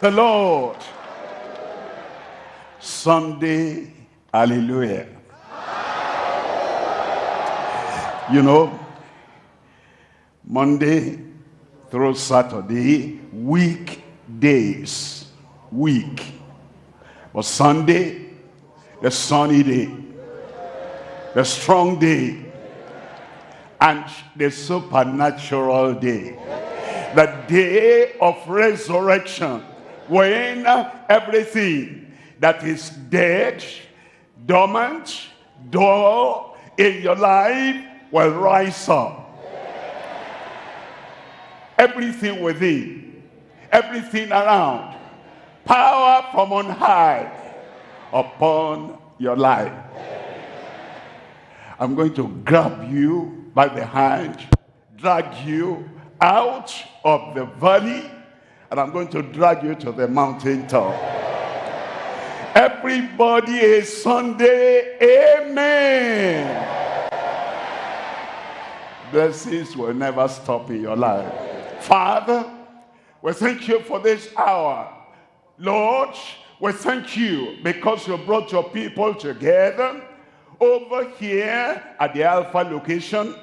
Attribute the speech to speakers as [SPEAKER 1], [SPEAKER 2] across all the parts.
[SPEAKER 1] the Lord. Sunday, hallelujah. You know, Monday through Saturday, weekdays, week. But Sunday, the sunny day, the strong day, and the supernatural day. The day of resurrection, when everything that is dead, dormant, dull in your life will rise up. Everything within, everything around, power from on high upon your life. I'm going to grab you by the hand, drag you out of the valley, and I'm going to drag you to the mountain top. Everybody is Sunday, amen. Blessings will never stop in your life. Father, we thank you for this hour. Lord, we thank you because you brought your people together over here at the Alpha location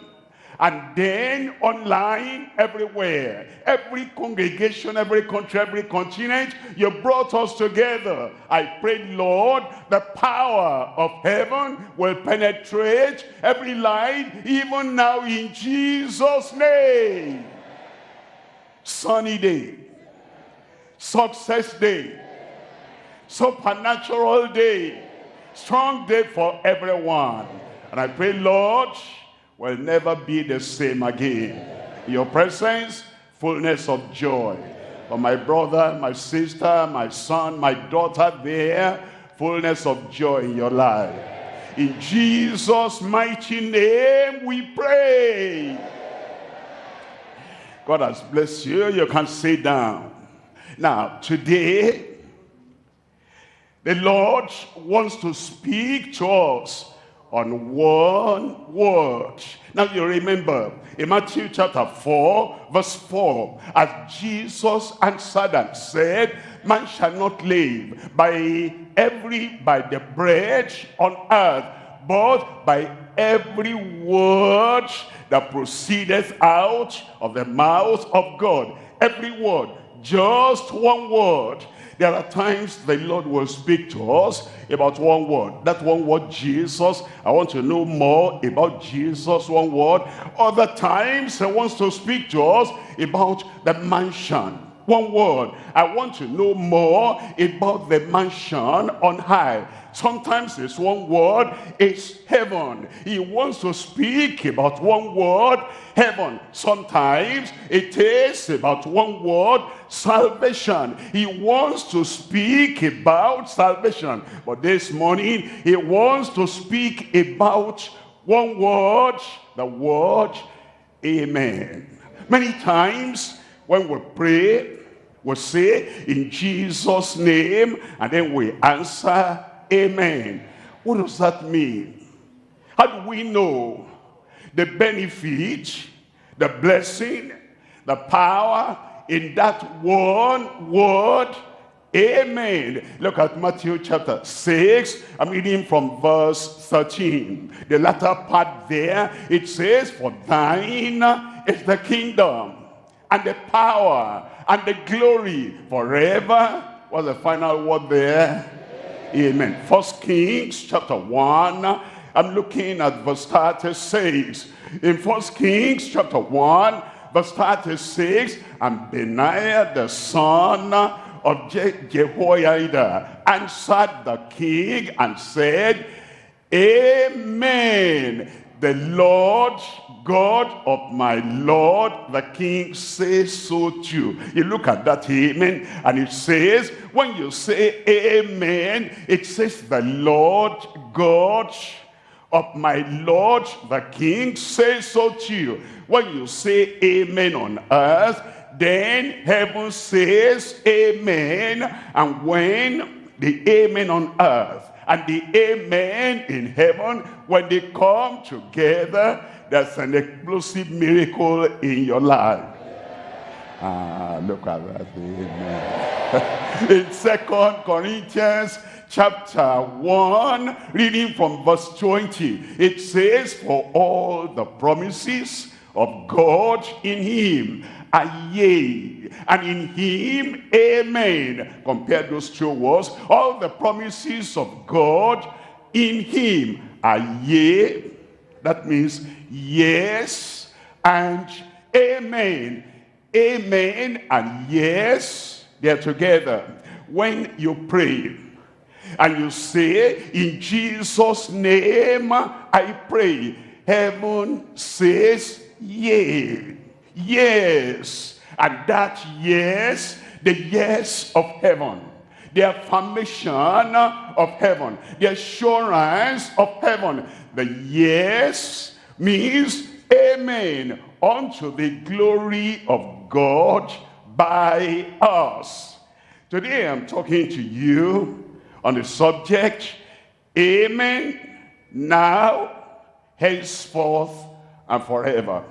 [SPEAKER 1] and then online everywhere. Every congregation every country every continent you brought us together. I pray lord the power of heaven will penetrate every life even now in jesus name. Sunny day. Success day. Supernatural day. Strong day for everyone. And i pray lord will never be the same again. In your presence, fullness of joy. For my brother, my sister, my son, my daughter there, fullness of joy in your life. In Jesus' mighty name we pray. God has blessed you. You can sit down. Now, today, the Lord wants to speak to us on one word. Now you remember in Matthew chapter 4 verse 4 as Jesus answered and said man shall not live by every by the bread on earth but by every word that proceedeth out of the mouth of God every word just one word there are times the Lord will speak to us about one word. That one word, Jesus. I want to know more about Jesus, one word. Other times, He wants to speak to us about the mansion. One word. I want to know more about the mansion on high. Sometimes it's one word, it's heaven. He wants to speak about one word, heaven. Sometimes it is about one word, salvation. He wants to speak about salvation. But this morning, he wants to speak about one word, the word, amen. Many times when we pray, we say in Jesus' name, and then we answer Amen. What does that mean? How do we know the benefit, the blessing, the power in that one word? Amen. Look at Matthew chapter 6. I'm reading from verse 13. The latter part there, it says, For thine is the kingdom and the power and the glory forever. What's the final word there? Amen. First Kings chapter 1. I'm looking at verse 36. In First Kings chapter 1, verse 36, and Benaiah the son of Je Jehoiada answered the king and said, Amen. The Lord God of my Lord, the king says so too. You look at that amen, and it says, when you say amen, it says the Lord God of my Lord, the king says so too. When you say amen on earth, then heaven says amen. And when the amen on earth and the amen in heaven, when they come together, there's an explosive miracle in your life. Ah, look at that. Amen. in second corinthians chapter 1 reading from verse 20 it says for all the promises of god in him are yea and in him amen compare those two words all the promises of god in him are yea that means yes and amen. Amen and yes they're together. When you pray and you say in jesus name i pray heaven says yea yes. And that yes the yes of heaven the affirmation of heaven the assurance of heaven the yes means amen unto the glory of god by us. Today i'm talking to you on the subject amen now henceforth and forever.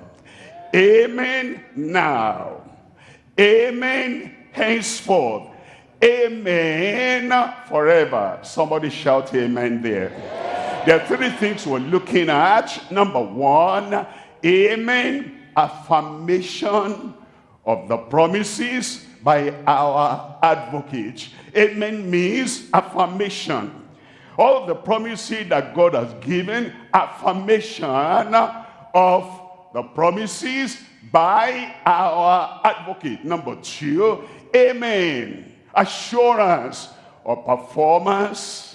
[SPEAKER 1] Amen now. Amen henceforth. Amen forever. Somebody shout amen there there are three things we're looking at number one amen affirmation of the promises by our advocate amen means affirmation all the promises that god has given affirmation of the promises by our advocate. Number two, amen. Assurance of performance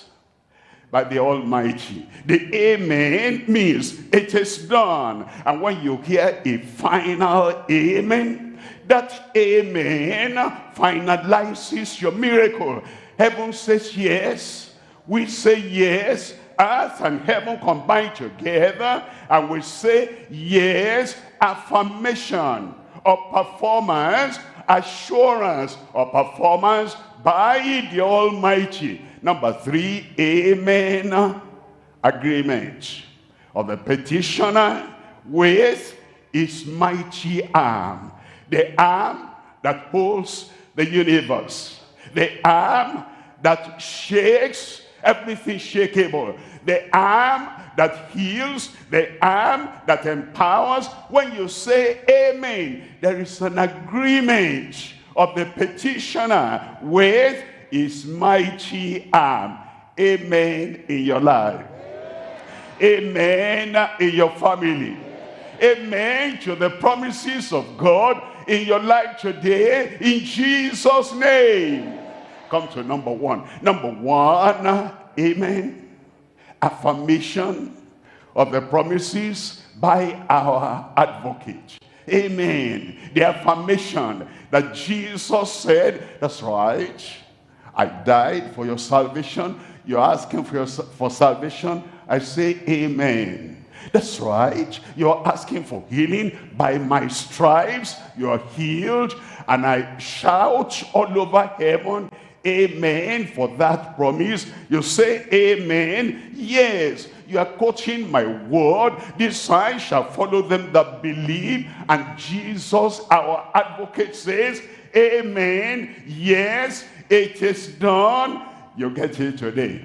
[SPEAKER 1] by the Almighty. The amen means it is done. And when you hear a final amen, that amen finalizes your miracle. Heaven says yes. We say yes earth and heaven combine together and we say yes affirmation of performance assurance of performance by the almighty number three amen. Agreement of the petitioner with his mighty arm. The arm that holds the universe. The arm that shakes everything shakeable the arm that heals, the arm that empowers. When you say amen, there is an agreement of the petitioner with his mighty arm. Amen in your life. Amen in your family. Amen to the promises of God in your life today in Jesus' name. Come to number one. Number one, amen affirmation of the promises by our advocate. Amen. The affirmation that Jesus said, that's right. I died for your salvation. You're asking for, your, for salvation. I say amen. That's right. You're asking for healing. By my stripes, you're healed. And I shout all over heaven, amen for that promise you say amen yes you are quoting my word this sign shall follow them that believe and jesus our advocate says amen yes it is done you get it today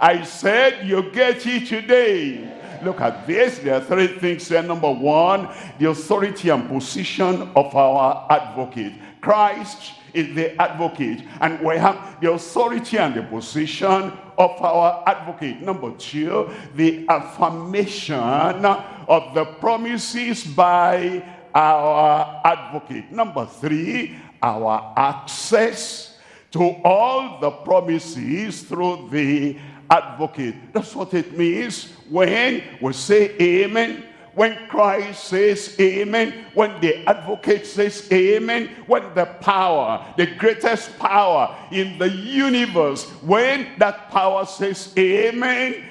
[SPEAKER 1] i said you get it today look at this there are three things there number one the authority and position of our advocate christ is the advocate. And we have the authority and the position of our advocate. Number two, the affirmation of the promises by our advocate. Number three, our access to all the promises through the advocate. That's what it means when we say amen when Christ says amen, when the advocate says amen, when the power, the greatest power in the universe, when that power says amen,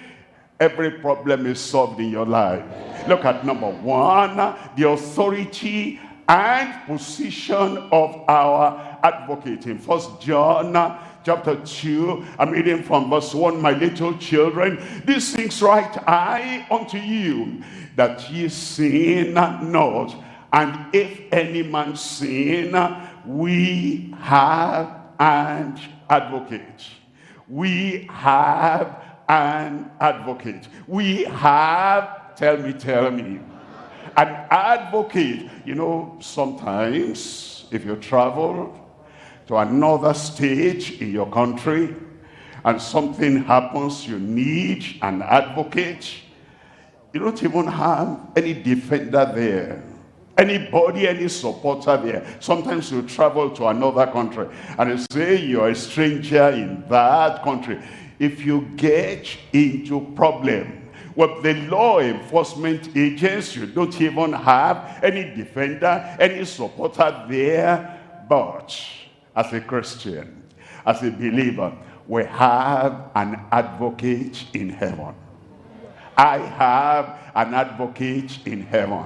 [SPEAKER 1] every problem is solved in your life. Look at number one, the authority and position of our advocate. In First John chapter 2, I'm reading from verse 1, My little children, these things write I unto you, that ye sin not. And if any man sin, we have an advocate. We have an advocate. We have, tell me, tell me, an advocate. You know, sometimes if you travel to another state in your country and something happens, you need an advocate. You don't even have any defender there. Anybody, any supporter there. Sometimes you travel to another country and you say you're a stranger in that country. If you get into problem with the law enforcement agents, you don't even have any defender, any supporter there. But as a Christian, as a believer, we have an advocate in heaven. I have an advocate in heaven.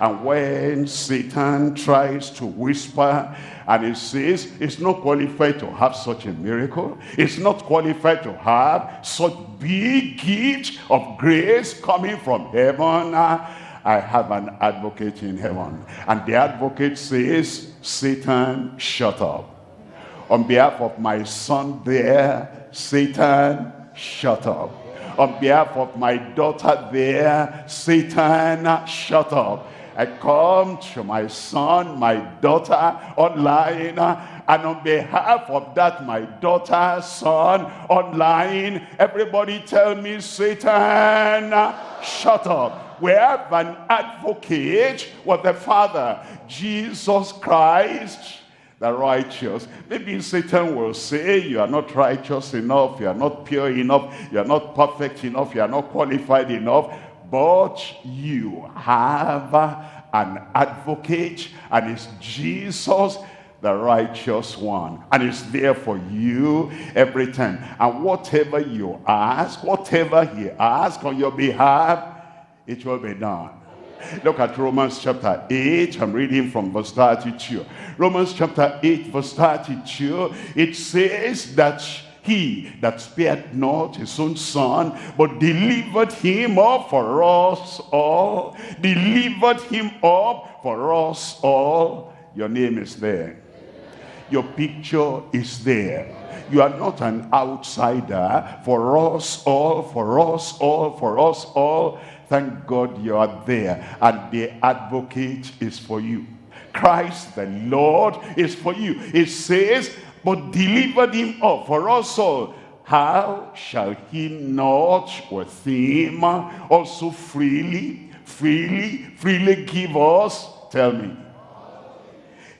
[SPEAKER 1] And when Satan tries to whisper and he says, it's not qualified to have such a miracle. It's not qualified to have such big gift of grace coming from heaven. Ah, I have an advocate in heaven. And the advocate says, Satan, shut up. On behalf of my son there, Satan, shut up. On behalf of my daughter there, Satan, shut up. I come to my son, my daughter online, and on behalf of that, my daughter, son, online, everybody tell me, Satan, shut up. We have an advocate with the Father, Jesus Christ, the righteous. Maybe Satan will say, you are not righteous enough, you are not pure enough, you are not perfect enough, you are not qualified enough but you have an advocate and it's Jesus the righteous one and it's there for you every time and whatever you ask whatever he asks on your behalf it will be done Look at Romans chapter 8. I'm reading from verse 32. Romans chapter 8 verse 32. It says that he that spared not his own son, but delivered him up for us all. Delivered him up for us all. Your name is there. Your picture is there. You are not an outsider. For us all, for us all, for us all. Thank God you are there. And the advocate is for you. Christ the Lord is for you. It says, but delivered him up for us all. How shall he not with him also freely, freely, freely give us? Tell me.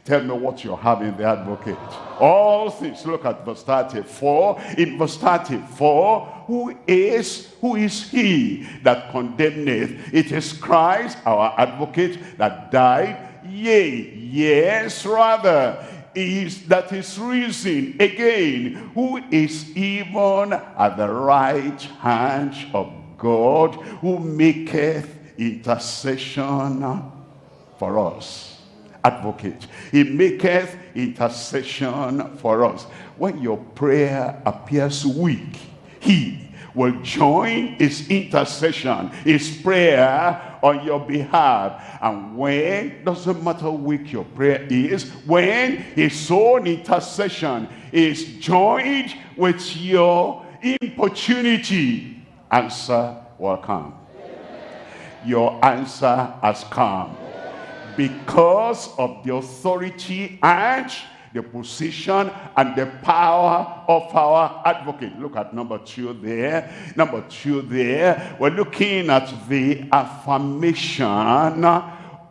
[SPEAKER 1] Tell me what you have in the advocate. All things. Look at verse 34. In verse 34, who is, who is he that condemneth? It is Christ, our advocate, that died. Yea, yes, rather is that is risen again, who is even at the right hand of God, who maketh intercession for us. Advocate. He maketh intercession for us. When your prayer appears weak, he will join his intercession, his prayer on your behalf. And when, doesn't matter how weak your prayer is, when his own intercession is joined with your importunity, answer will come. Your answer has come. Because of the authority and the position and the power of our advocate. Look at number two there. Number two there. We're looking at the affirmation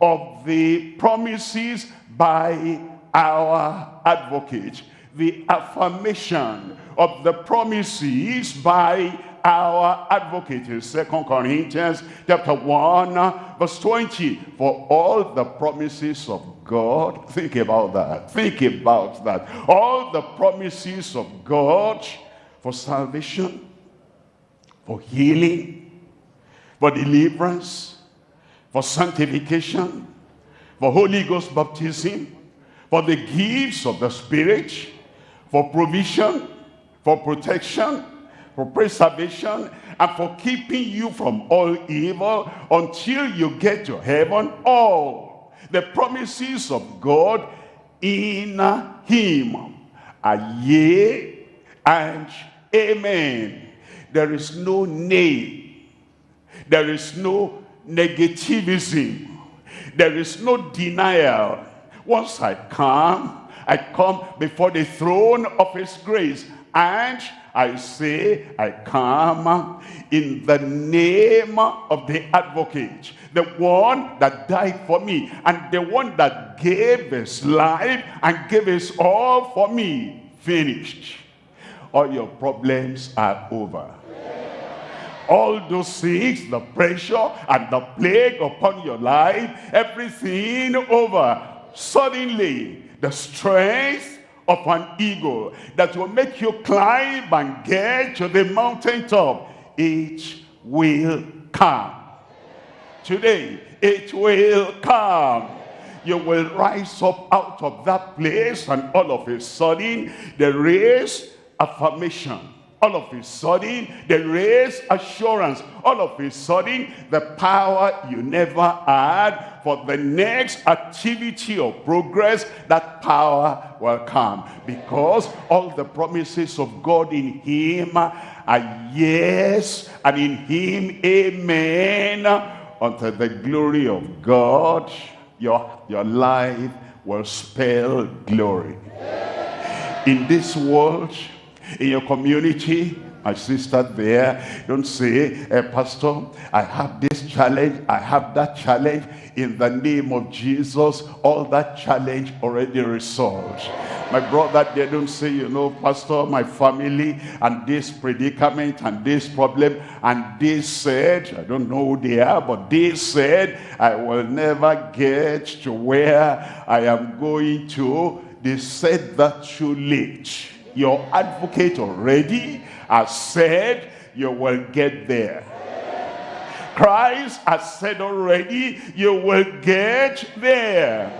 [SPEAKER 1] of the promises by our advocate. The affirmation of the promises by our advocate in Second Corinthians chapter 1 verse 20 for all the promises of God. Think about that. Think about that. All the promises of God for salvation for healing for deliverance for sanctification for Holy Ghost baptism for the gifts of the Spirit for provision for protection for preservation and for keeping you from all evil until you get to heaven. All the promises of God in him are yea and amen. There is no nay. There is no negativism. There is no denial. Once I come, I come before the throne of his grace and I say, I come in the name of the advocate, the one that died for me, and the one that gave his life and gave his all for me. Finished. All your problems are over. All those things, the pressure and the plague upon your life, everything over. Suddenly, the strength of an eagle that will make you climb and get to the mountaintop. It will come. Today, it will come. You will rise up out of that place and all of a sudden there is affirmation all of a sudden there is assurance. All of a sudden the power you never had for the next activity of progress that power will come. Because all the promises of god in him are yes and in him amen. Unto the glory of god your your life will spell glory. In this world in your community. My sister there don't say uh, pastor i have this challenge i have that challenge. In the name of jesus all that challenge already resolved. My brother they don't say you know pastor my family and this predicament and this problem and they said i don't know who they are but they said i will never get to where i am going to. They said that too late your advocate already has said you will get there. Christ has said already you will get there.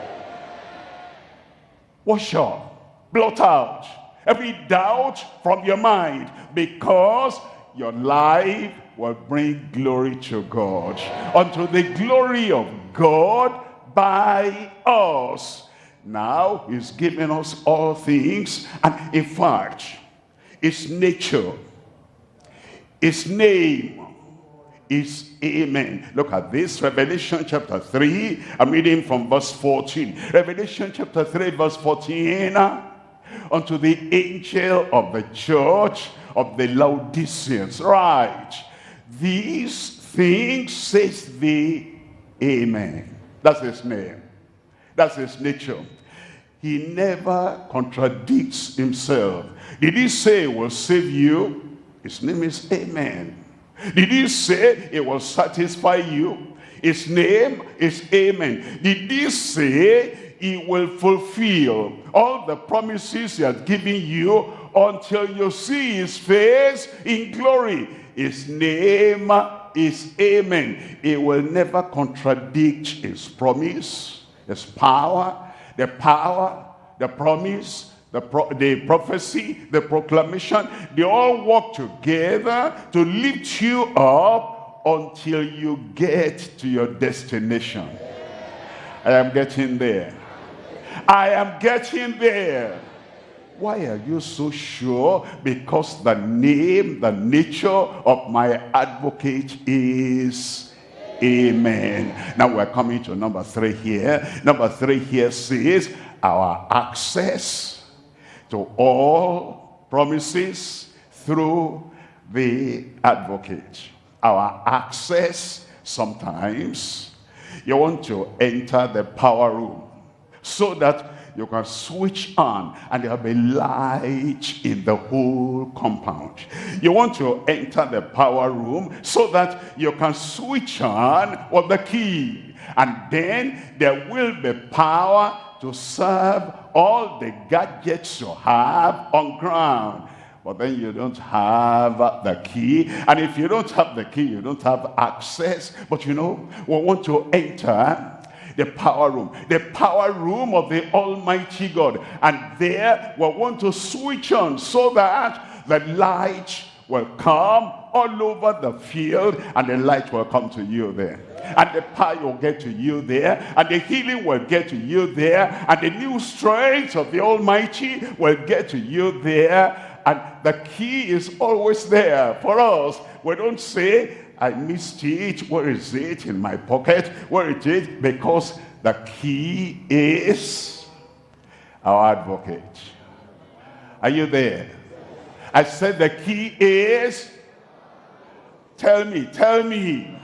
[SPEAKER 1] Wash off, blot out every doubt from your mind because your life will bring glory to God. Unto the glory of God by us now he's given us all things. And in fact, his nature, his name is Amen. Look at this, Revelation chapter 3. I'm reading from verse 14. Revelation chapter 3, verse 14. Ah, unto the angel of the church of the Laodiceans. Right. These things says the Amen. That's his name. That's his nature. He never contradicts himself. Did he say he will save you? His name is Amen. Did he say it will satisfy you? His name is Amen. Did he say he will fulfill all the promises he has given you until you see his face in glory? His name is Amen. He will never contradict his promise, his power, the power, the promise, the, pro the prophecy, the proclamation, they all work together to lift you up until you get to your destination. I am getting there. I am getting there. Why are you so sure? Because the name, the nature of my advocate is Amen. Now we're coming to number three here. Number three here says our access to all promises through the advocate. Our access sometimes you want to enter the power room so that you can switch on and there'll be light in the whole compound. You want to enter the power room so that you can switch on with the key. And then there will be power to serve all the gadgets you have on ground but then you don't have the key and if you don't have the key you don't have access but you know we want to enter the power room, the power room of the Almighty God. And there we want to switch on so that the light will come all over the field and the light will come to you there. and the power will get to you there and the healing will get to you there and the new strength of the almighty will get to you there and the key is always there for us we don't say i missed it where is it in my pocket? Where it is? Because the key is our advocate. Are you there? I said the key is tell me tell me.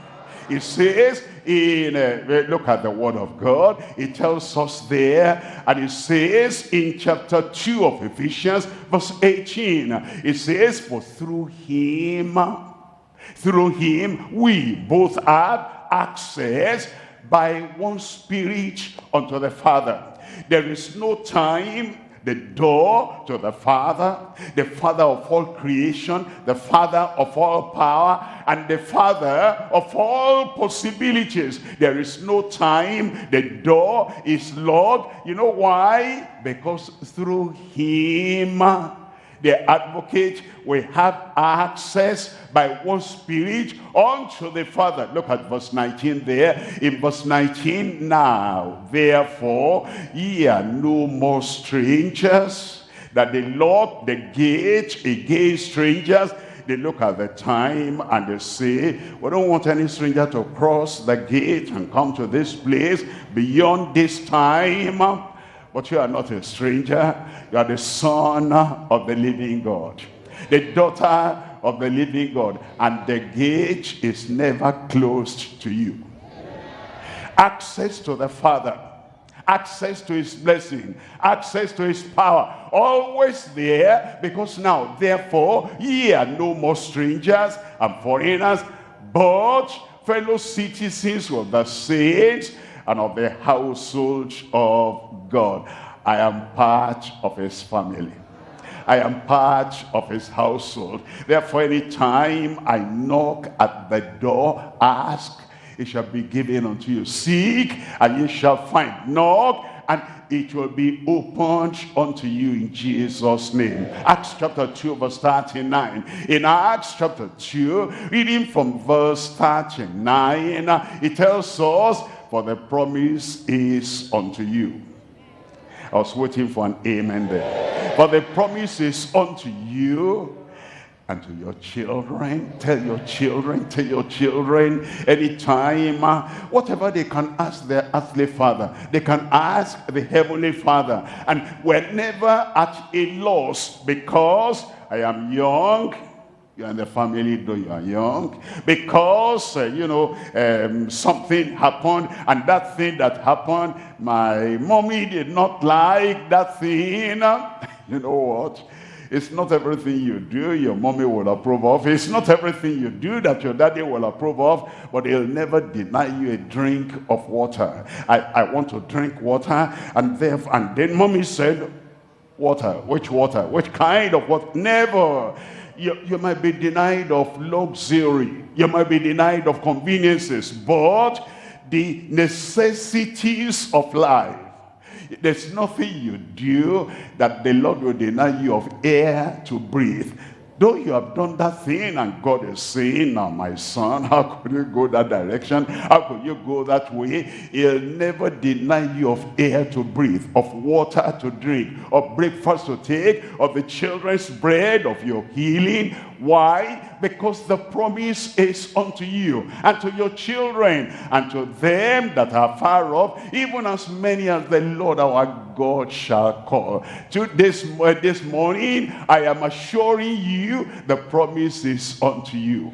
[SPEAKER 1] It says in, uh, look at the word of God, it tells us there, and it says in chapter 2 of Ephesians, verse 18, it says, for through him, through him, we both have access by one spirit unto the Father. There is no time the door to the Father, the Father of all creation, the Father of all power, and the Father of all possibilities. There is no time. The door is locked. You know why? Because through Him, the advocate will have access by one spirit unto the Father. Look at verse 19 there. In verse 19, now, therefore, ye are no more strangers, that they lock the gate against strangers. They look at the time and they say, we don't want any stranger to cross the gate and come to this place beyond this time but you are not a stranger. You are the son of the living God. The daughter of the living God. And the gate is never closed to you. Access to the Father. Access to his blessing. Access to his power. Always there. Because now, therefore, ye are no more strangers and foreigners. But fellow citizens of the saints and of the household of God. I am part of his family. I am part of his household. Therefore, anytime I knock at the door, ask, it shall be given unto you. Seek, and you shall find. Knock, and it will be opened unto you in Jesus' name. Acts chapter 2, verse 39. In Acts chapter 2, reading from verse 39, it tells us for the promise is unto you. I was waiting for an amen there. For the promise is unto you and to your children. Tell your children, tell your children anytime, uh, whatever they can ask their earthly father, they can ask the heavenly father. And we're never at a loss because I am young, you're in the family though you are young because uh, you know um, something happened and that thing that happened my mommy did not like that thing. You know what? It's not everything you do your mommy will approve of. It's not everything you do that your daddy will approve of but he'll never deny you a drink of water. I i want to drink water and therefore and then mommy said water which water? Which kind of what never you, you might be denied of luxury. You might be denied of conveniences. But the necessities of life, there's nothing you do that the Lord will deny you of air to breathe. Though you have done that thing and God is saying, now my son, how could you go that direction? How could you go that way? He'll never deny you of air to breathe, of water to drink, of breakfast to take, of the children's bread, of your healing. Why? Because the promise is unto you and to your children and to them that are far off, even as many as the Lord our God shall call. To this, uh, this morning, I am assuring you the promise is unto you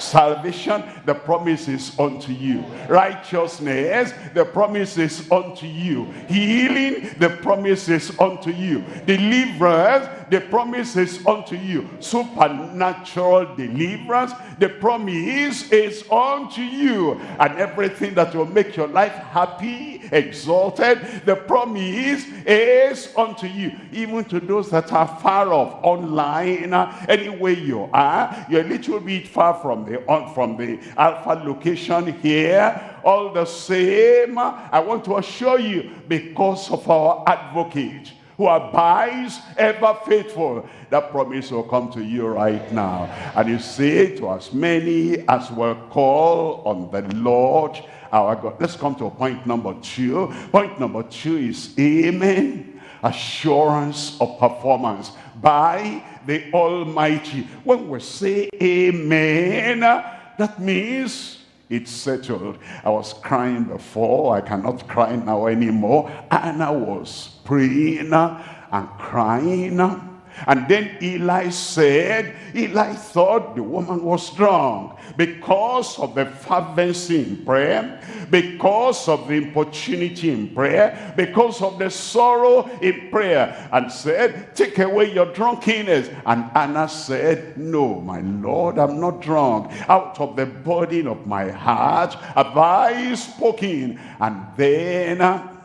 [SPEAKER 1] salvation the promise is unto you righteousness the promise is unto you healing the promise is unto you deliverance the promise is unto you. Supernatural deliverance, the promise is unto you. And everything that will make your life happy, exalted, the promise is unto you. Even to those that are far off, online, anywhere you are, you're a little bit far from the, from the alpha location here, all the same, I want to assure you, because of our advocate, who abides ever faithful. That promise will come to you right now. And you say to as many as will call on the Lord our God. Let's come to point number two. Point number two is amen. Assurance of performance by the Almighty. When we say amen, that means it's settled. I was crying before. I cannot cry now anymore. And I was praying and crying and then Eli said, Eli thought the woman was drunk because of the fervency in prayer, because of the importunity in prayer, because of the sorrow in prayer, and said, take away your drunkenness. And Anna said, no, my Lord, I'm not drunk. Out of the burden of my heart have I spoken. And then, uh,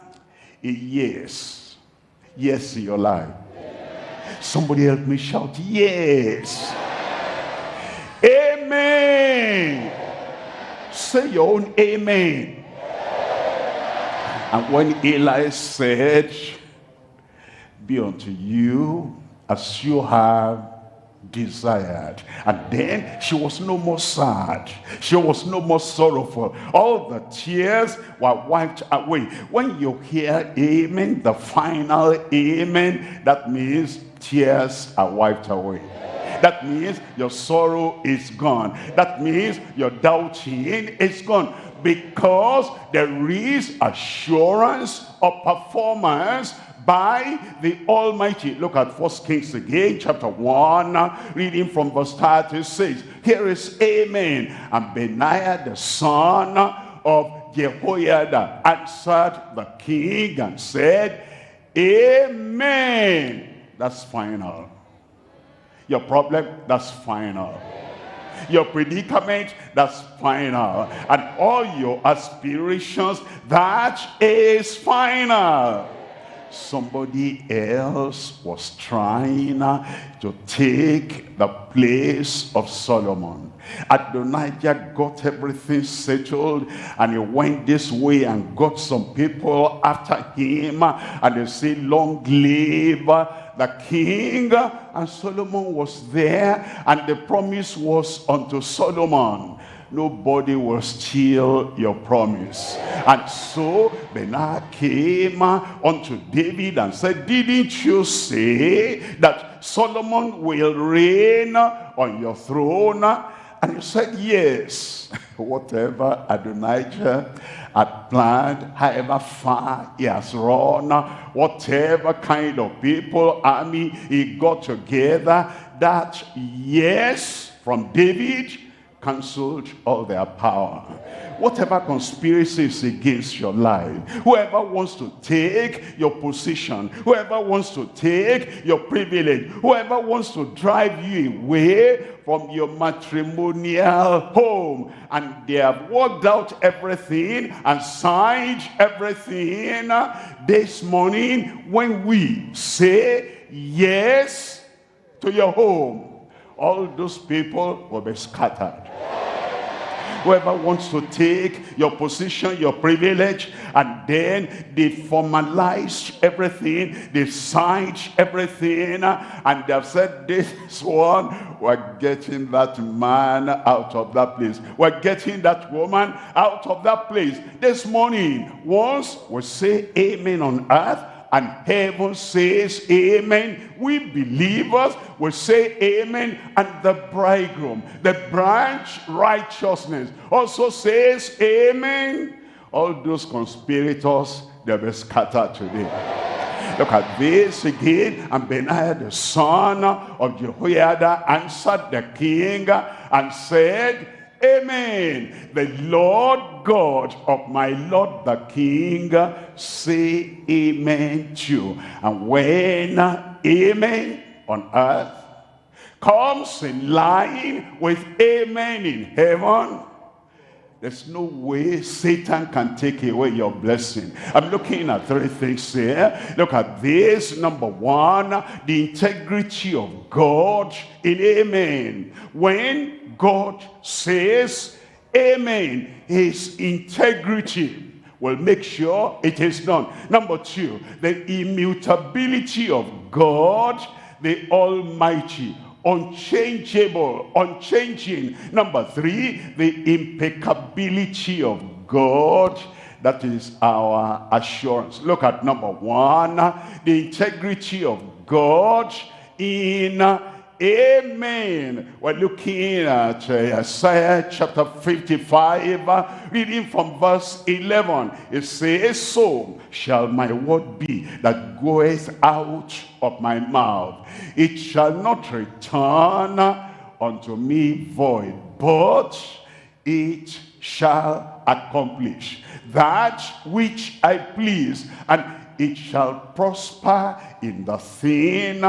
[SPEAKER 1] yes, yes in your life Somebody help me shout, yes. Amen. Say your own amen. And when Eli said, be unto you as you have desired. And then she was no more sad. She was no more sorrowful. All the tears were wiped away. When you hear amen, the final amen, that means tears are wiped away. That means your sorrow is gone. That means your doubting is gone. Because there is assurance of performance by the Almighty. Look at First Kings again, chapter 1, reading from verse 36. Here is Amen. And Benaiah the son of Jehoiada answered the king and said, Amen. That's final. Your problem, that's final. Your predicament, that's final. And all your aspirations, that is final somebody else was trying to take the place of Solomon. Adonijah got everything settled and he went this way and got some people after him and they say long live the king and Solomon was there and the promise was unto Solomon nobody will steal your promise. And so Benaiah came unto David and said, Didn't you say that Solomon will reign on your throne? And he said, yes, whatever Adonijah had planned, however far he has run, whatever kind of people, army he got together, that yes, from David cancelled all their power. Whatever conspiracy is against your life, whoever wants to take your position, whoever wants to take your privilege, whoever wants to drive you away from your matrimonial home, and they have worked out everything and signed everything uh, this morning when we say yes to your home all those people will be scattered. Whoever wants to take your position, your privilege, and then they formalize everything, they signed everything, and they've said, this one, we're getting that man out of that place. We're getting that woman out of that place. This morning, once we say amen on earth, and heaven says amen. We believers will say amen and the bridegroom, the branch righteousness also says amen. All those conspirators, they'll be scattered today. Look at this again. And Benaiah the son of Jehoiada answered the king and said, Amen. The Lord God of my Lord the King say amen to. And when amen on earth comes in line with amen in heaven, there's no way Satan can take away your blessing. I'm looking at three things here. Look at this. Number one, the integrity of God in amen. When God says amen, his integrity will make sure it is done. Number two, the immutability of God, the Almighty unchangeable, unchanging. Number three, the impeccability of God. That is our assurance. Look at number one, the integrity of God in Amen. We're looking at Isaiah chapter 55, uh, reading from verse 11. It says, So shall my word be that goeth out of my mouth. It shall not return unto me void, but it shall accomplish that which I please, and it shall prosper in the thing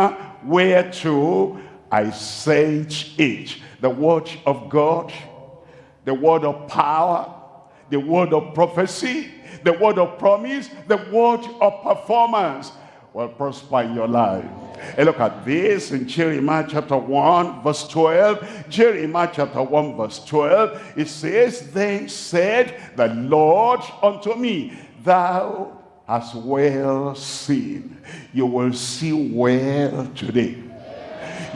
[SPEAKER 1] whereto I sent it. The word of God, the word of power, the word of prophecy, the word of promise, the word of performance will prosper in your life. And look at this in Jeremiah chapter 1 verse 12. Jeremiah chapter 1 verse 12. It says, Then said the Lord unto me, Thou hast well seen. You will see well today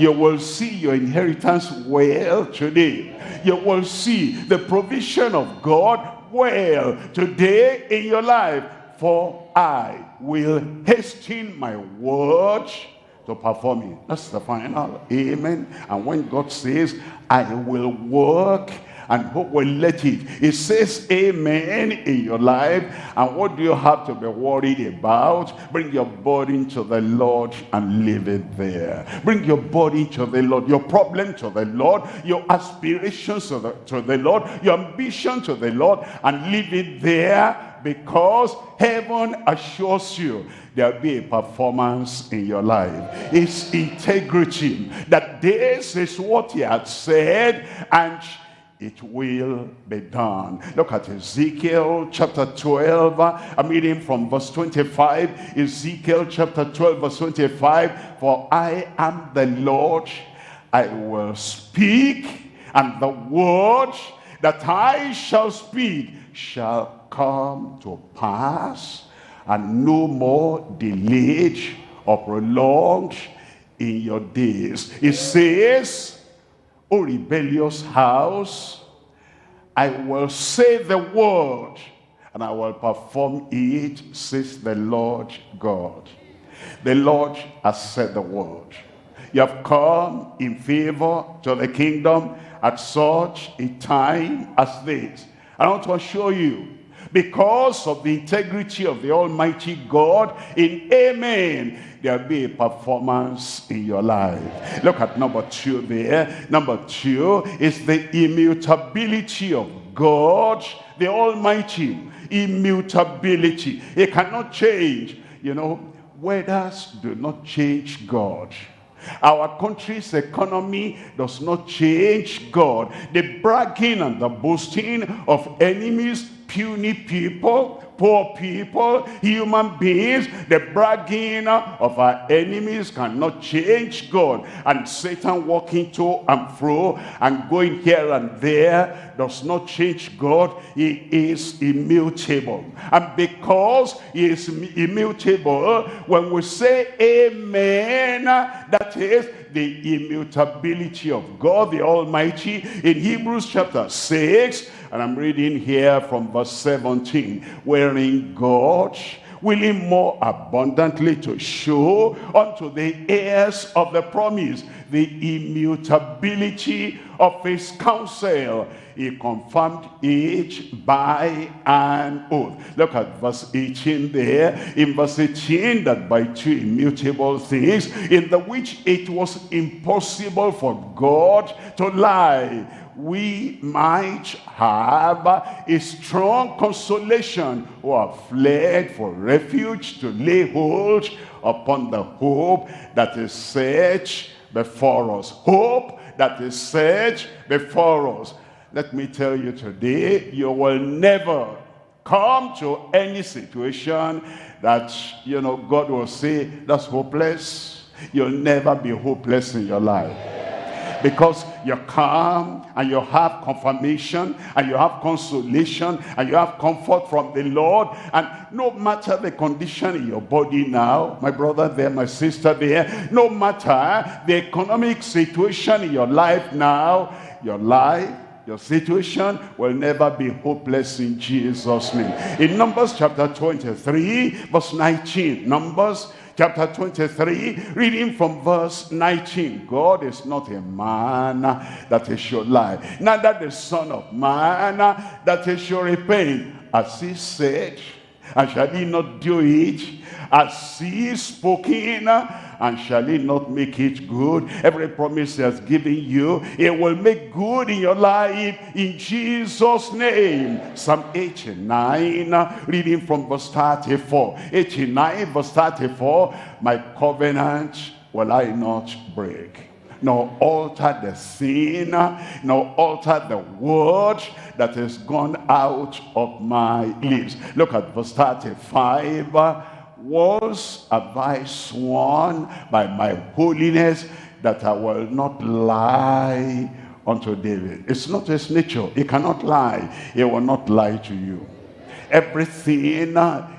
[SPEAKER 1] you will see your inheritance well today. You will see the provision of God well today in your life. For I will hasten my word to perform it. That's the final. Amen. And when God says, I will work and who will let it. It says amen in your life. And what do you have to be worried about? Bring your body to the Lord and leave it there. Bring your body to the Lord, your problem to the Lord, your aspirations to the, to the Lord, your ambition to the Lord, and leave it there because heaven assures you there'll be a performance in your life. It's integrity that this is what he had said and it will be done. Look at Ezekiel chapter 12. Uh, I'm reading from verse 25. Ezekiel chapter 12 verse 25. For I am the Lord, I will speak, and the word that I shall speak shall come to pass, and no more delayed or prolonged in your days. It says, O rebellious house, I will say the word, and I will perform it, says the Lord God. The Lord has said the word. You have come in favor to the kingdom at such a time as this. I want to assure you, because of the integrity of the Almighty God, in Amen, there'll be a performance in your life. Look at number two there. Number two is the immutability of God, the Almighty. Immutability. It cannot change. You know, weathers do not change God. Our country's economy does not change God. The bragging and the boasting of enemies, puny people, poor people, human beings, the bragging of our enemies cannot change God. And Satan walking to and fro and going here and there does not change God. He is immutable. And because he is immutable, when we say amen, that is the immutability of God the Almighty in Hebrews chapter 6 and I'm reading here from verse 17 wherein God willing more abundantly to show unto the heirs of the promise the immutability of his counsel he confirmed it by an oath. Look at verse 18 there. In verse 18, that by two immutable things, in the which it was impossible for God to lie, we might have a strong consolation who have fled for refuge to lay hold upon the hope that is set before us. Hope that is set before us. Let me tell you today, you will never come to any situation that, you know, God will say, that's hopeless. You'll never be hopeless in your life. Because you come and you have confirmation and you have consolation and you have comfort from the Lord. And no matter the condition in your body now my brother there my sister there no matter the economic situation in your life now your life your situation will never be hopeless in Jesus name. In Numbers chapter 23 verse 19 Numbers chapter 23, reading from verse 19. God is not a man that he should lie, neither the son of man that he should repent. As he said, and shall he not do it? As he spoken, and shall he not make it good? Every promise he has given you, it will make good in your life in Jesus' name. Psalm 89, reading from verse 34. 89 verse 34, my covenant will I not break nor alter the sin, nor alter the word that has gone out of my lips. Look at verse 35 was have I sworn by my holiness that I will not lie unto David. It's not his nature. He cannot lie. He will not lie to you. Everything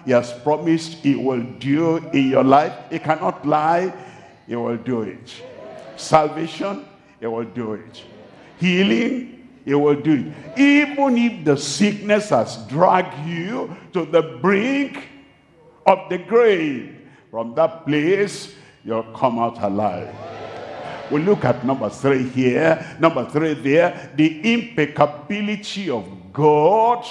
[SPEAKER 1] he has promised he will do in your life, he cannot lie. He will do it. Salvation, he will do it. Healing, he will do it. Even if the sickness has dragged you to the brink of the grave. From that place, you'll come out alive. We look at number three here. Number three there, the impeccability of God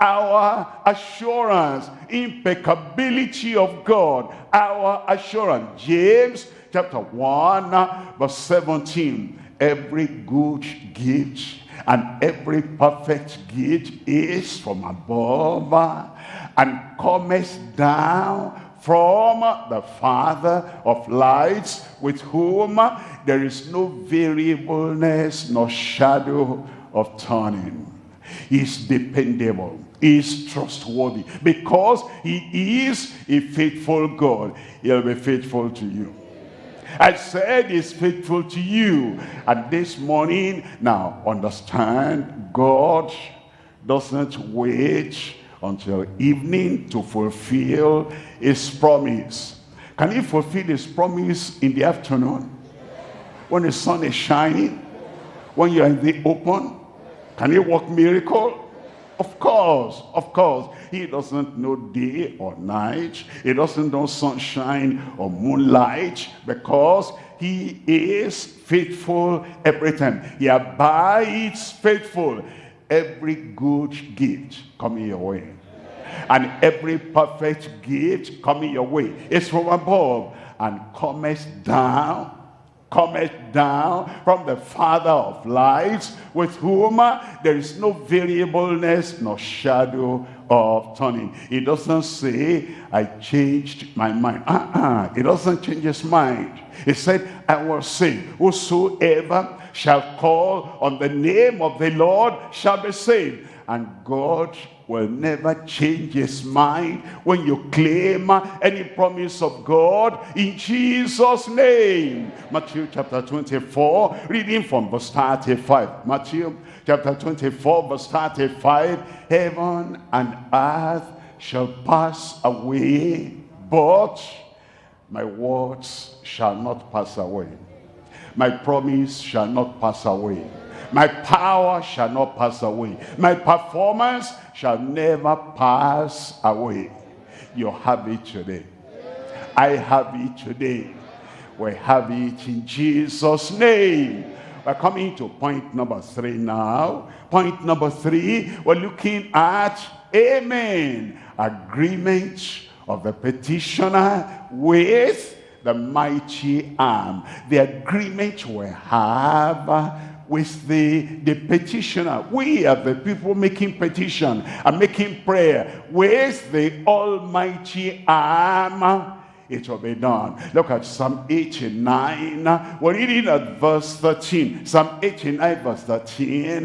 [SPEAKER 1] our assurance impeccability of god our assurance james chapter 1 verse 17 every good gift and every perfect gift is from above and cometh down from the Father of lights, with whom there is no variableness nor shadow of turning. He's dependable. He's trustworthy. Because he is a faithful God, he'll be faithful to you. I said he's faithful to you. And this morning, now understand, God doesn't wait until evening to fulfill his promise. Can he fulfill his promise in the afternoon? When the sun is shining? When you're in the open? Can he work miracle? Of course, of course. He doesn't know day or night. He doesn't know sunshine or moonlight because he is faithful every time. He abides faithful every good gift coming your way and every perfect gift coming your way is from above and cometh down cometh down from the father of lights with whom there is no variableness nor shadow of turning he doesn't say i changed my mind uh -uh. he doesn't change his mind he said i will say whosoever shall call on the name of the Lord shall be saved. And God will never change his mind when you claim any promise of God in Jesus name. Matthew chapter 24, reading from verse 35. Matthew chapter 24, verse 35. Heaven and earth shall pass away, but my words shall not pass away. My promise shall not pass away. My power shall not pass away. My performance shall never pass away. You have it today. I have it today. We have it in Jesus' name. We're coming to point number three now. Point number three, we're looking at, amen, agreement of the petitioner with the mighty arm. The agreement we have with the, the petitioner. We are the people making petition and making prayer with the almighty arm. It will be done. Look at Psalm 89. We're reading at verse 13. Psalm 89 verse 13.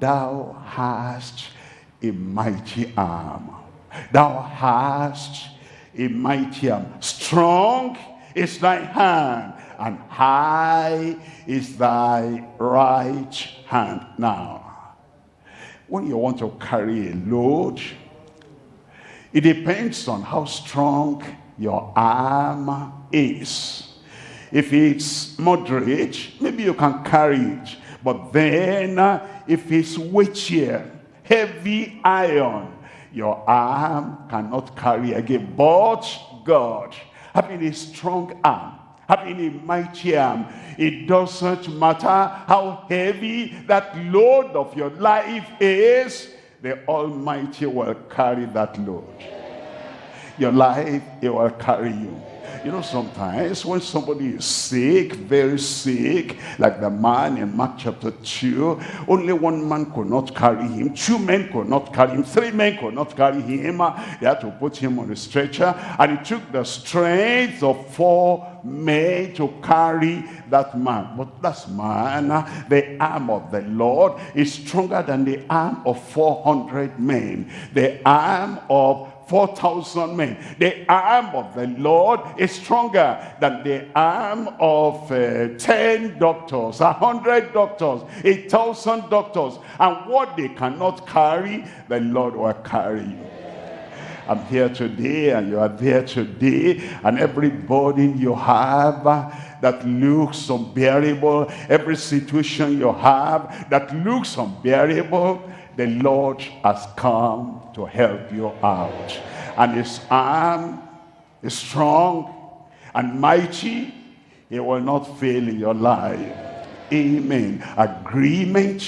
[SPEAKER 1] Thou hast a mighty arm. Thou hast a mighty arm. Strong is thy hand and high is thy right hand. Now, when you want to carry a load, it depends on how strong your arm is. If it's moderate, maybe you can carry it. But then, uh, if it's weightier, heavy iron, your arm cannot carry again. But God, having a strong arm, having a mighty arm, it doesn't matter how heavy that load of your life is, the Almighty will carry that load. Your life, it will carry you. You know, sometimes when somebody is sick, very sick, like the man in Mark chapter 2, only one man could not carry him, two men could not carry him, three men could not carry him. They had to put him on a stretcher, and it took the strength of four men to carry that man. But that man, the arm of the Lord is stronger than the arm of 400 men. The arm of 4,000 men. The arm of the Lord is stronger than the arm of uh, 10 doctors, 100 doctors, 1,000 doctors. And what they cannot carry, the Lord will carry. I'm here today and you are there today and every burden you have that looks unbearable, every situation you have that looks unbearable, the Lord has come to help you out. And his arm is strong and mighty. He will not fail in your life. Amen. Agreement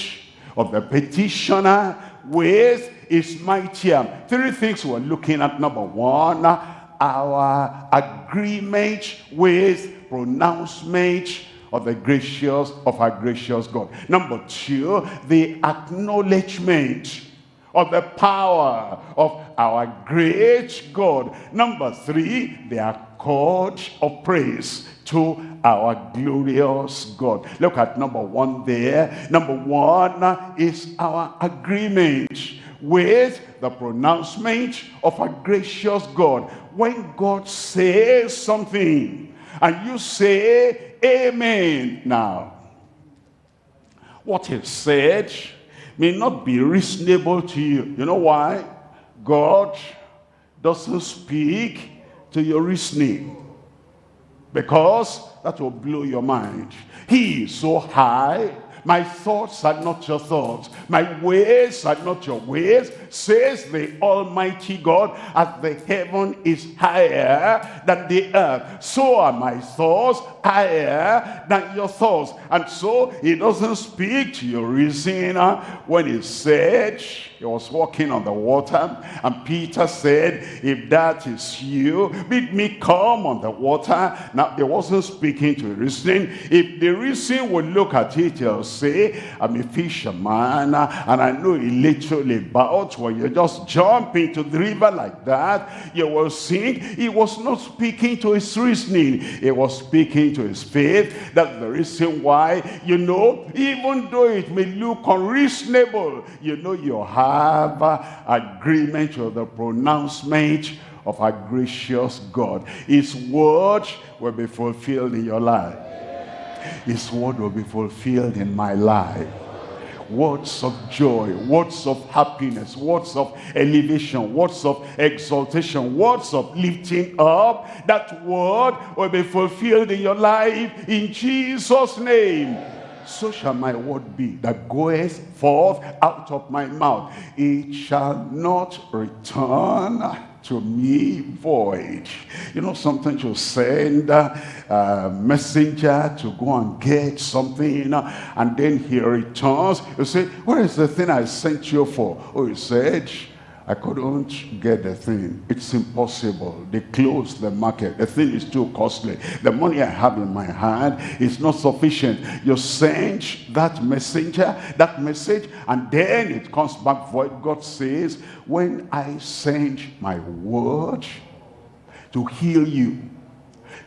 [SPEAKER 1] of the petitioner with his mighty arm. Three things we're looking at. Number one, our agreement with pronouncement of the gracious of our gracious God. Number two, the acknowledgement of the power of our great God. Number three, the accord of praise to our glorious God. Look at number one there. Number one is our agreement with the pronouncement of a gracious God. When God says something and you say Amen. Now, what he said may not be reasonable to you. You know why? God doesn't speak to your reasoning. Because that will blow your mind. He is so high my thoughts are not your thoughts. My ways are not your ways, says the Almighty God. As the heaven is higher than the earth, so are my thoughts higher than your thoughts. And so he doesn't speak to your reason when he said he was walking on the water and Peter said, if that is you, bid me come on the water. Now he wasn't speaking to reason. If the reason would look at it, he'll say, I'm a fisherman and I know a little about when you just jump into the river like that, you will sink. He was not speaking to his reasoning. He was speaking to his faith. That's the reason why, you know, even though it may look unreasonable, you know you have agreement with the pronouncement of our gracious God. His word will be fulfilled in your life. His word will be fulfilled in my life words of joy, words of happiness, words of elevation, words of exaltation, words of lifting up. That word will be fulfilled in your life in Jesus' name. So shall my word be that goeth forth out of my mouth. It shall not return to me void. You know, sometimes you send a messenger to go and get something, and then he returns. You say, what is the thing I sent you for? Oh, he said, I couldn't get the thing. It's impossible. They closed the market. The thing is too costly. The money I have in my hand is not sufficient. You send that messenger, that message, and then it comes back void. God says, when I send my word to heal you,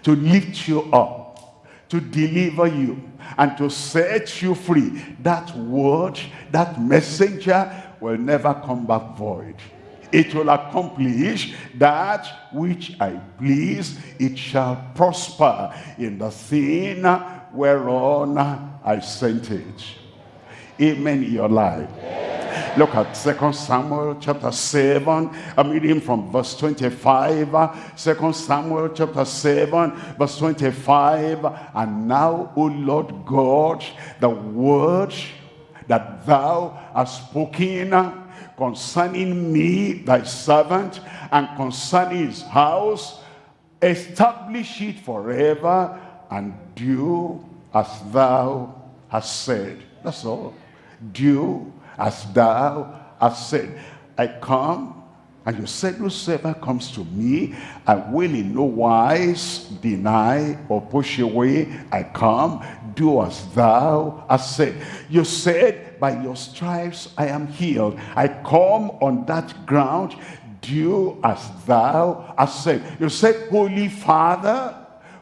[SPEAKER 1] to lift you up, to deliver you, and to set you free, that word, that messenger will never come back void. It will accomplish that which I please. It shall prosper in the thing whereon I sent it. Amen in your life. Look at Second Samuel chapter 7. I'm reading from verse 25. Second Samuel chapter 7, verse 25. And now, O Lord God, the word that thou hast spoken concerning me, thy servant, and concerning his house, establish it forever, and do as thou hast said. That's all. Do as thou hast said. I come, and you said, Whosoever comes to me, I will in no wise deny or push away. I come, do as thou hast said. You said, By your stripes I am healed. I come on that ground, do as thou hast said. You said, Holy Father,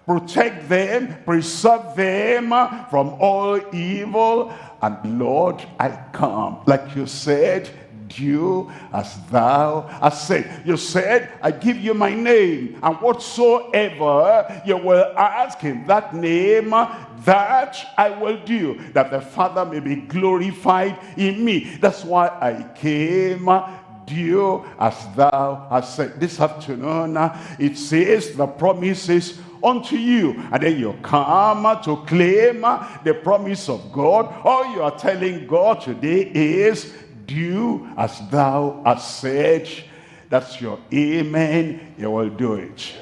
[SPEAKER 1] protect them, preserve them from all evil. And Lord, I come, like you said, do as thou hast said. You said, I give you my name, and whatsoever you will ask in that name, that I will do, that the Father may be glorified in me. That's why I came do as thou hast said. This afternoon, uh, it says the promises unto you. And then you come to claim uh, the promise of God. All you are telling God today is, do as thou hast said. That's your amen. You will do it.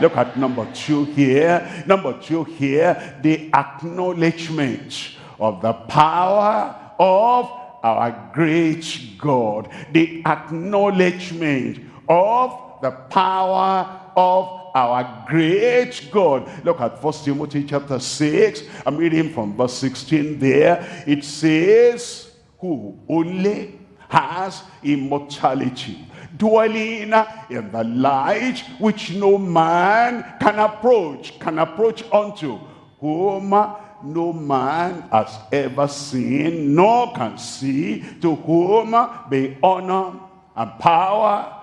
[SPEAKER 1] Look at number two here. Number two here, the acknowledgement of the power of our great God. The acknowledgement of the power of our great God. Look at First Timothy chapter 6. I'm reading from verse 16 there. It says, who only has immortality dwelling in the light which no man can approach, can approach unto, whom no man has ever seen, nor can see, to whom be honor and power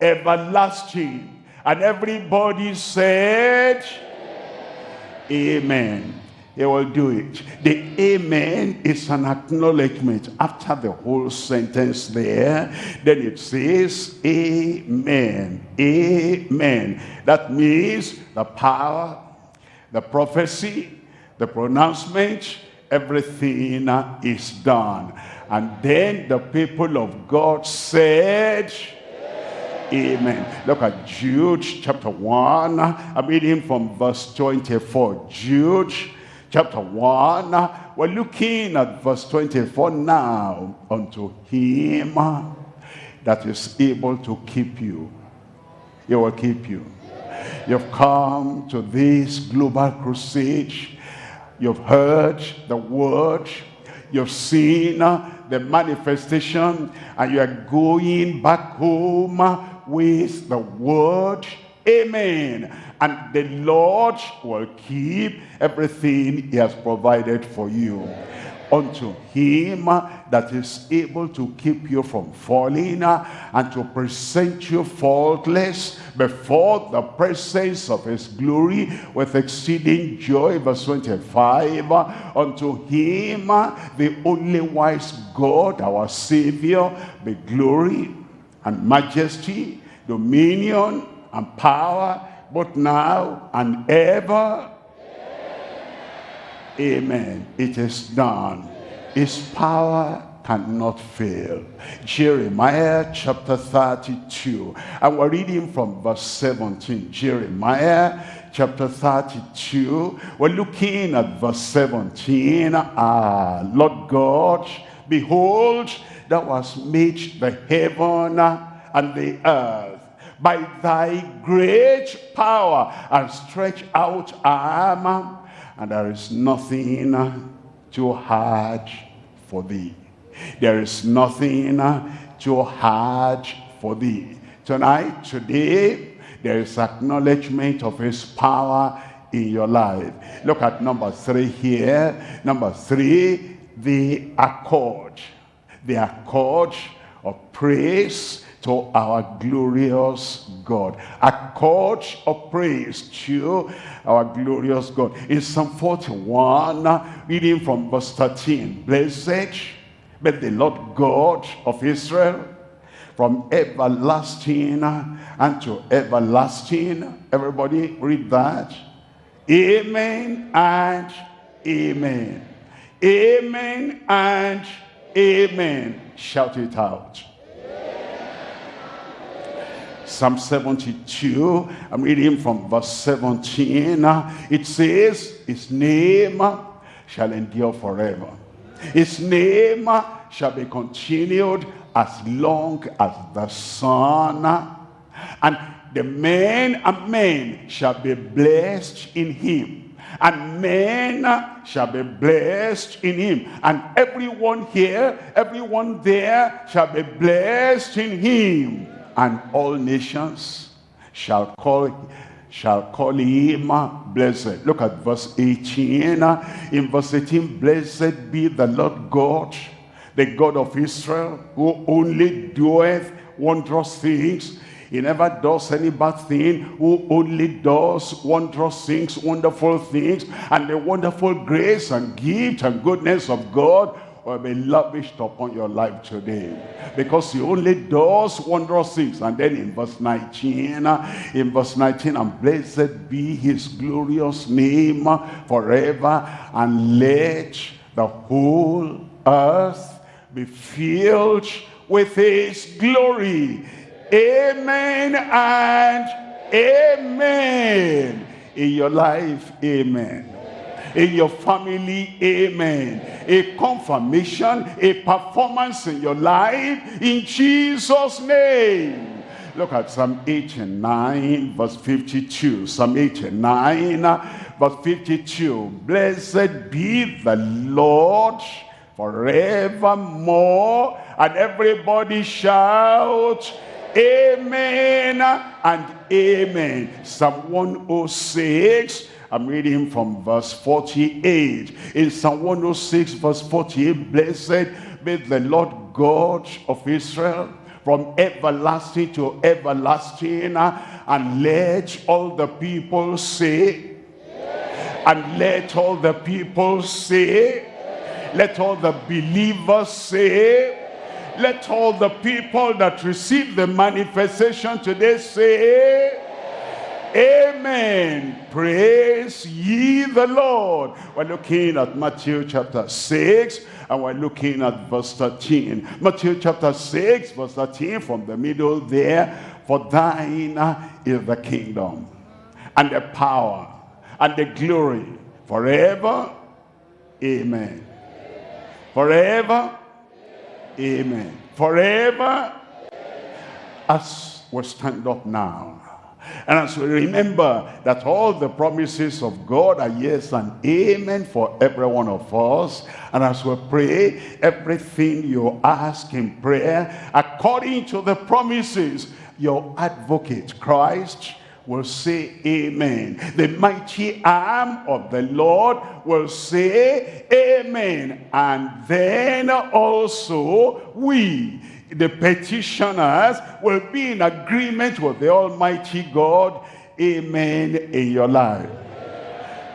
[SPEAKER 1] everlasting. And everybody said, Amen. He will do it. The amen is an acknowledgement. After the whole sentence there, then it says, Amen. Amen. That means the power, the prophecy, the pronouncement, everything is done. And then the people of God said, Amen. Look at Jude chapter 1. I'm reading from verse 24. Jude chapter 1. We're looking at verse 24 now. Unto him that is able to keep you. He will keep you. You've come to this global crusade. You've heard the word. You've seen the manifestation. And you are going back home with the word. Amen. And the Lord will keep everything he has provided for you. Unto him that is able to keep you from falling and to present you faultless before the presence of his glory with exceeding joy. Verse 25. Unto him, the only wise God, our Savior, be glory and majesty, dominion and power, both now and ever. Amen. It is done. His power cannot fail. Jeremiah chapter 32. And we're reading from verse 17. Jeremiah chapter 32. We're looking at verse 17. Ah, Lord God, behold, thou hast made the heaven and the earth by thy great power and stretch out arm and there is nothing too hard for thee. There is nothing too hard for thee. Tonight today there is acknowledgement of his power in your life. Look at number three here. Number three the accord. The accord of praise to our glorious God. A chord of praise to our glorious God. In Psalm 41, reading from verse 13, Blessed be the Lord God of Israel, from everlasting and to everlasting. Everybody read that. Amen and amen. Amen and amen. Shout it out. Psalm 72, I'm reading from verse 17. It says, His name shall endure forever. His name shall be continued as long as the sun. And the men and men shall be blessed in him. And men shall be blessed in him. And everyone here, everyone there shall be blessed in him and all nations shall call shall call him blessed. Look at verse 18. In verse 18, blessed be the Lord God, the God of Israel, who only doeth wondrous things. He never does any bad thing, who only does wondrous things, wonderful things, and the wonderful grace and gift and goodness of God will be lavished upon your life today. Because he only does wondrous things and then in verse 19 in verse 19 and blessed be his glorious name forever and let the whole earth be filled with his glory. Amen and amen. In your life amen in your family, amen. A confirmation, a performance in your life, in Jesus' name. Look at Psalm 89, verse 52. Psalm 89, uh, verse 52. Blessed be the Lord forevermore. And everybody shout, Amen and Amen. Psalm 106, I'm reading from verse 48. In Psalm 106 verse 48, Blessed be the Lord God of Israel from everlasting to everlasting. And let all the people say, and let all the people say, let all the believers say, let all the people that receive the manifestation today say, Amen. Praise ye the Lord. We're looking at Matthew chapter 6 and we're looking at verse 13. Matthew chapter 6 verse 13 from the middle there. For thine is the kingdom and the power and the glory forever. Amen. Forever. Amen. Forever. As we stand up now and as we remember that all the promises of God are yes and amen for every one of us. And as we pray, everything you ask in prayer, according to the promises, your advocate, Christ, will say amen. The mighty arm of the Lord will say amen. And then also we the petitioners will be in agreement with the Almighty God. Amen in your life.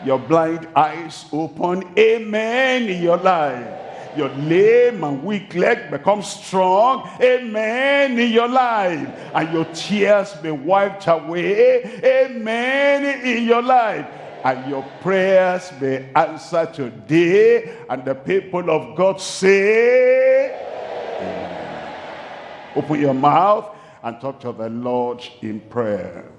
[SPEAKER 1] Your blind eyes open. Amen in your life. Your lame and weak leg become strong. Amen in your life. And your tears be wiped away. Amen in your life and your prayers be answered today and the people of God say Amen. Open your mouth and talk to the Lord in prayer.